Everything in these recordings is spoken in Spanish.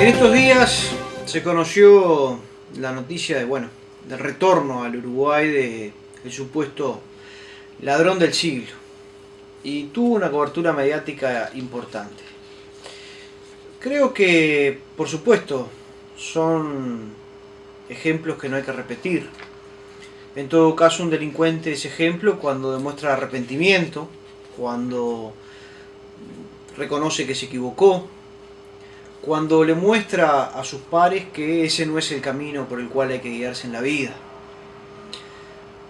En estos días se conoció la noticia de, bueno, del retorno al Uruguay de el supuesto ladrón del siglo y tuvo una cobertura mediática importante. Creo que, por supuesto, son ejemplos que no hay que repetir. En todo caso, un delincuente es ejemplo cuando demuestra arrepentimiento, cuando reconoce que se equivocó, cuando le muestra a sus pares que ese no es el camino por el cual hay que guiarse en la vida.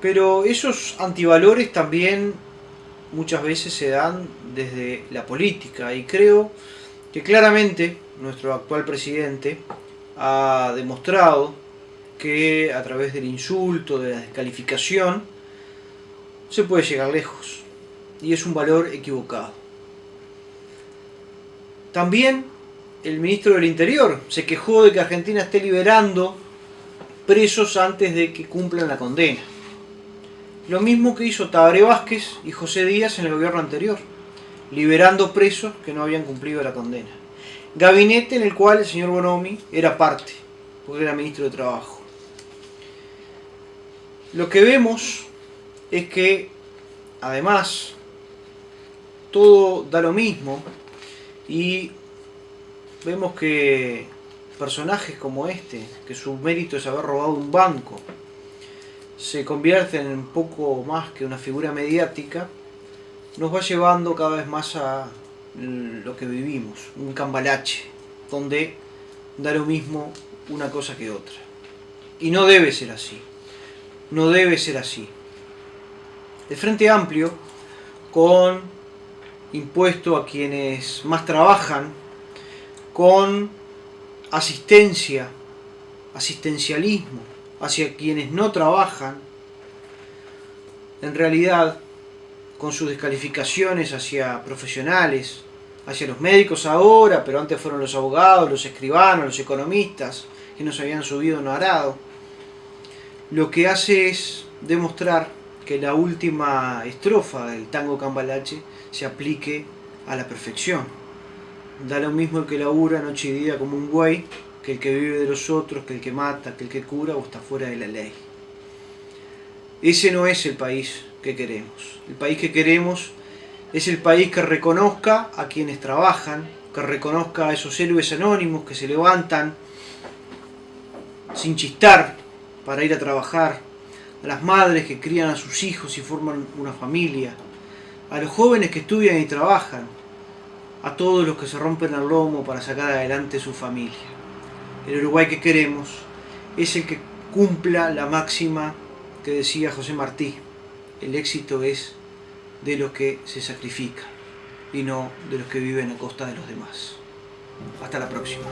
Pero esos antivalores también muchas veces se dan desde la política y creo que claramente nuestro actual presidente ha demostrado que a través del insulto, de la descalificación, se puede llegar lejos y es un valor equivocado. También el ministro del Interior se quejó de que Argentina esté liberando presos antes de que cumplan la condena. Lo mismo que hizo Tabaré Vázquez y José Díaz en el gobierno anterior, liberando presos que no habían cumplido la condena. Gabinete en el cual el señor Bonomi era parte, porque era ministro de Trabajo. Lo que vemos es que, además, todo da lo mismo y vemos que personajes como este, que su mérito es haber robado un banco, se convierten en poco más que una figura mediática, nos va llevando cada vez más a lo que vivimos, un cambalache, donde da lo mismo una cosa que otra. Y no debe ser así, no debe ser así. El Frente Amplio, con impuesto a quienes más trabajan, con asistencia, asistencialismo hacia quienes no trabajan, en realidad con sus descalificaciones hacia profesionales, hacia los médicos ahora, pero antes fueron los abogados, los escribanos, los economistas, que nos habían subido no arado, lo que hace es demostrar que la última estrofa del tango cambalache se aplique a la perfección. Da lo mismo el que labura noche y día como un güey, que el que vive de los otros, que el que mata, que el que cura o está fuera de la ley. Ese no es el país que queremos. El país que queremos es el país que reconozca a quienes trabajan, que reconozca a esos héroes anónimos que se levantan sin chistar para ir a trabajar, a las madres que crían a sus hijos y forman una familia, a los jóvenes que estudian y trabajan, a todos los que se rompen el lomo para sacar adelante su familia. El Uruguay que queremos es el que cumpla la máxima que decía José Martí. El éxito es de los que se sacrifican y no de los que viven a costa de los demás. Hasta la próxima.